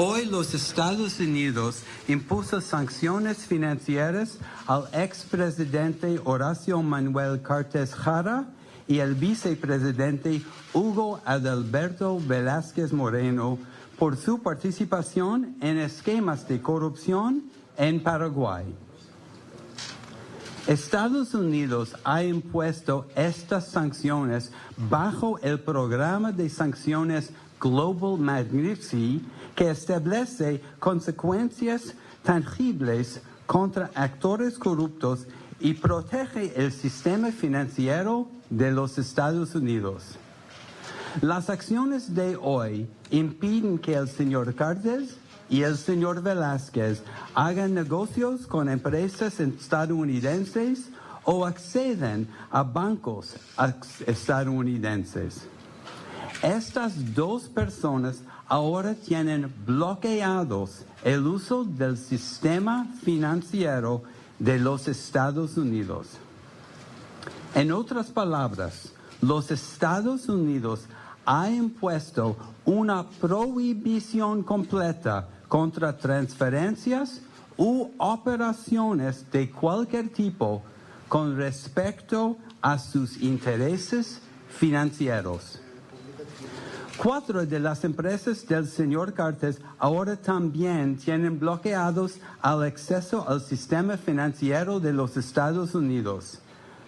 Hoy los Estados Unidos impuso sanciones financieras al expresidente Horacio Manuel Cartes Jara y el vicepresidente Hugo Adalberto Velázquez Moreno por su participación en esquemas de corrupción en Paraguay. Estados Unidos ha impuesto estas sanciones bajo el programa de sanciones Global Magnitsky que establece consecuencias tangibles contra actores corruptos y protege el sistema financiero de los Estados Unidos. Las acciones de hoy impiden que el señor Cartes y el señor Velázquez hagan negocios con empresas estadounidenses o acceden a bancos estadounidenses. Estas dos personas ahora tienen bloqueados el uso del sistema financiero de los Estados Unidos. En otras palabras, los Estados Unidos han impuesto una prohibición completa contra transferencias u operaciones de cualquier tipo con respecto a sus intereses financieros. Cuatro de las empresas del señor Cartes ahora también tienen bloqueados al acceso al sistema financiero de los Estados Unidos.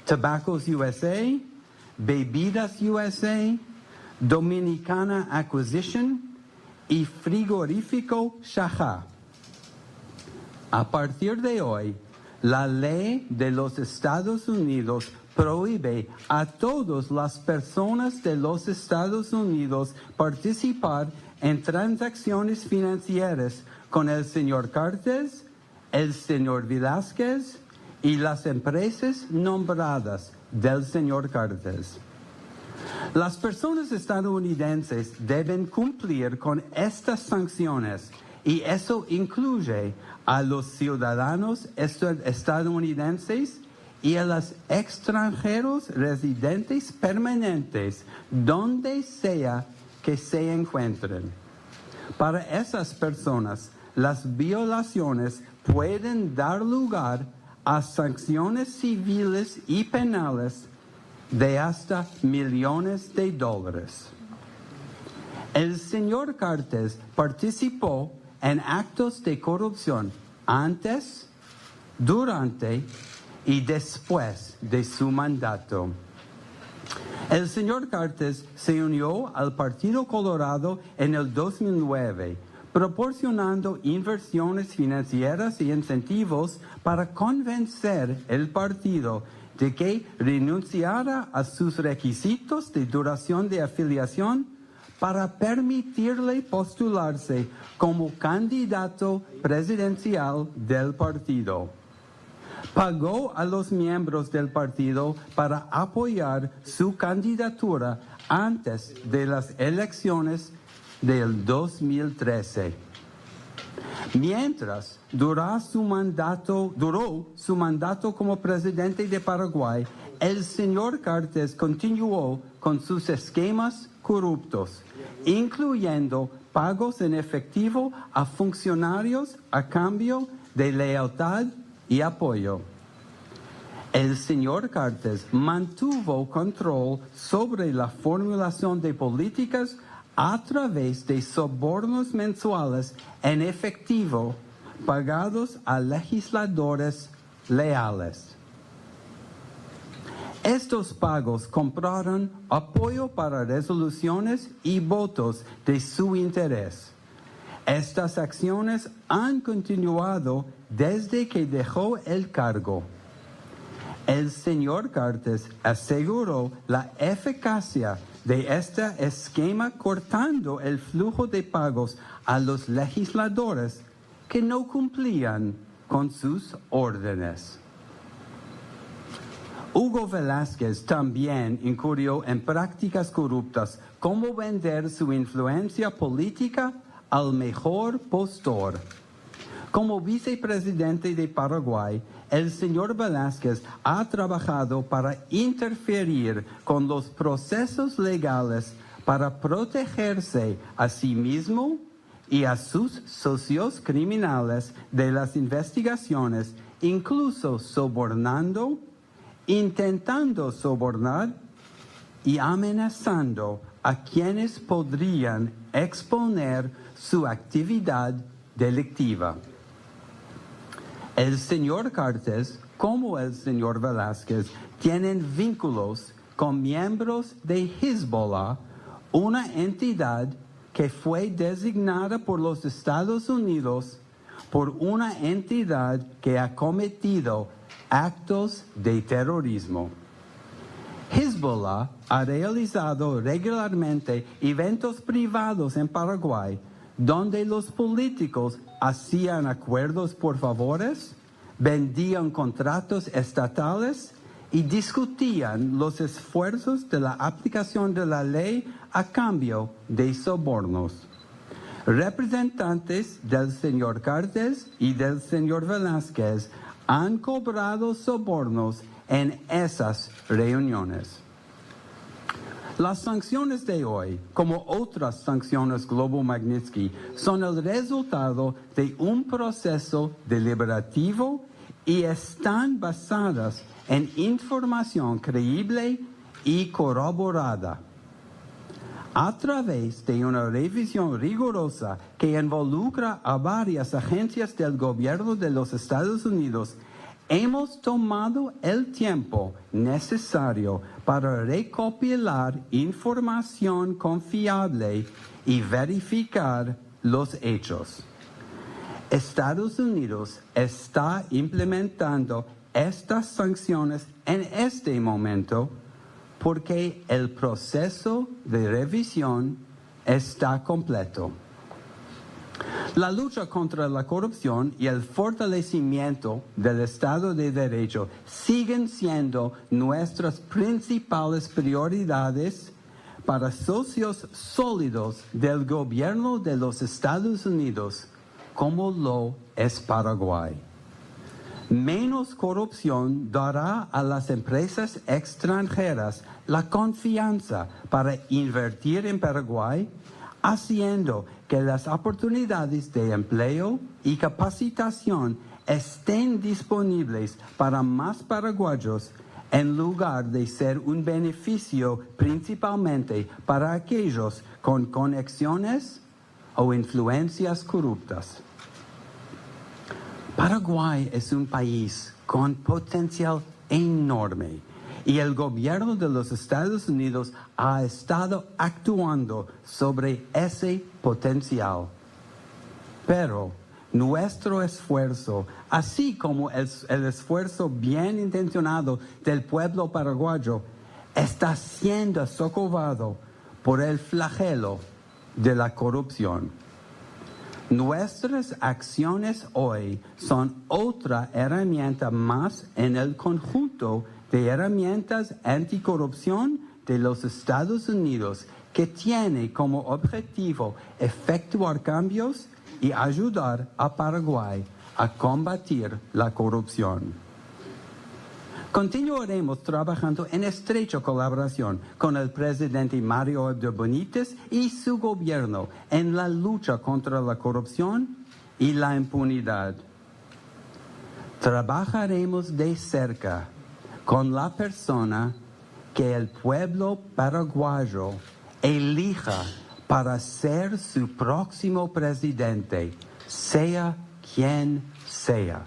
Tabacos USA, Bebidas USA, Dominicana Acquisition y Frigorífico Shaha. A partir de hoy, la ley de los Estados Unidos prohíbe a todas las personas de los Estados Unidos participar en transacciones financieras con el señor Cartes, el señor Velázquez y las empresas nombradas del señor Cartes. Las personas estadounidenses deben cumplir con estas sanciones y eso incluye a los ciudadanos estadounidenses y a los extranjeros residentes permanentes donde sea que se encuentren. Para esas personas, las violaciones pueden dar lugar a sanciones civiles y penales de hasta millones de dólares. El señor Cartes participó en actos de corrupción antes, durante y después de su mandato. El señor Cartes se unió al Partido Colorado en el 2009, proporcionando inversiones financieras y incentivos para convencer el partido de que renunciara a sus requisitos de duración de afiliación para permitirle postularse como candidato presidencial del partido pagó a los miembros del partido para apoyar su candidatura antes de las elecciones del 2013. Mientras duró su mandato, como presidente de Paraguay, el señor Cartes continuó con sus esquemas corruptos, incluyendo pagos en efectivo a funcionarios a cambio de lealtad y apoyo. El señor Cartes mantuvo control sobre la formulación de políticas a través de sobornos mensuales en efectivo pagados a legisladores leales. Estos pagos compraron apoyo para resoluciones y votos de su interés. Estas acciones han continuado desde que dejó el cargo. El señor Cartes aseguró la eficacia de este esquema cortando el flujo de pagos a los legisladores que no cumplían con sus órdenes. Hugo Velázquez también incurrió en prácticas corruptas como vender su influencia política al mejor postor. Como vicepresidente de Paraguay, el señor Velázquez ha trabajado para interferir con los procesos legales para protegerse a sí mismo y a sus socios criminales de las investigaciones, incluso sobornando, intentando sobornar y amenazando a quienes podrían exponer su actividad delictiva. El señor Cartes, como el señor Velázquez, tienen vínculos con miembros de Hezbollah, una entidad que fue designada por los Estados Unidos por una entidad que ha cometido actos de terrorismo. Hezbollah ha realizado regularmente eventos privados en Paraguay donde los políticos hacían acuerdos por favores, vendían contratos estatales y discutían los esfuerzos de la aplicación de la ley a cambio de sobornos. Representantes del señor Cartes y del señor Velázquez han cobrado sobornos en esas reuniones. Las sanciones de hoy, como otras sanciones Globo Magnitsky, son el resultado de un proceso deliberativo y están basadas en información creíble y corroborada. A través de una revisión rigurosa que involucra a varias agencias del gobierno de los Estados Unidos, hemos tomado el tiempo necesario para recopilar información confiable y verificar los hechos. Estados Unidos está implementando estas sanciones en este momento porque el proceso de revisión está completo. La lucha contra la corrupción y el fortalecimiento del Estado de Derecho siguen siendo nuestras principales prioridades para socios sólidos del gobierno de los Estados Unidos como lo es Paraguay. Menos corrupción dará a las empresas extranjeras la confianza para invertir en Paraguay, haciendo que las oportunidades de empleo y capacitación estén disponibles para más paraguayos en lugar de ser un beneficio principalmente para aquellos con conexiones o influencias corruptas. Paraguay es un país con potencial enorme y el gobierno de los Estados Unidos ha estado actuando sobre ese potencial. Pero nuestro esfuerzo, así como el, esfuerzo bien intencionado del pueblo paraguayo, está siendo socavado por el flagelo de la corrupción. Nuestras acciones hoy son otra herramienta más en el conjunto de herramientas anticorrupción de los Estados Unidos que tiene como objetivo efectuar cambios y ayudar a Paraguay a combatir la corrupción. Continuaremos trabajando en estrecha colaboración con el presidente Mario Abdo Benítez y su gobierno en la lucha contra la corrupción y la impunidad. Trabajaremos de cerca con la persona que el pueblo paraguayo elija para ser su próximo presidente, sea quien sea.